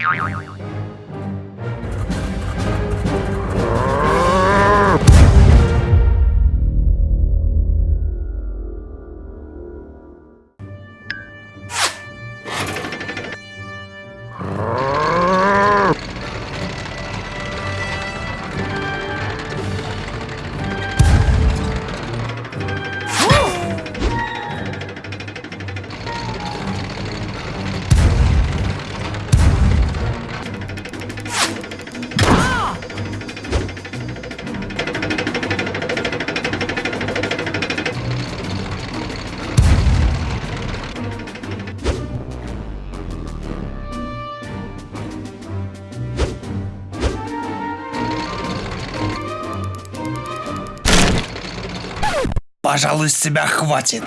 よよよ Пожалуй, с тебя хватит.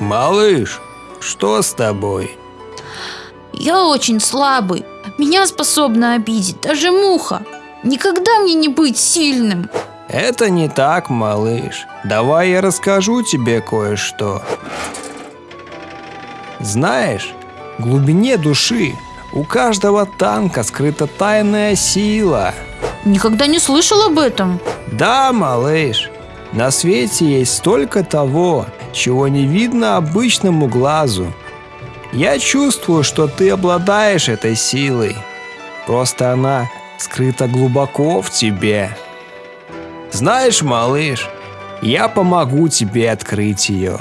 Малыш, что с тобой? Я очень слабый. Меня способна обидеть даже муха. Никогда мне не быть сильным. Это не так, малыш. Давай я расскажу тебе кое-что. Знаешь, в глубине души у каждого танка скрыта тайная сила. Никогда не слышал об этом. Да, малыш, на свете есть столько того, чего не видно обычному глазу. Я чувствую, что ты обладаешь этой силой. Просто она скрыта глубоко в тебе. Знаешь, малыш, я помогу тебе открыть ее.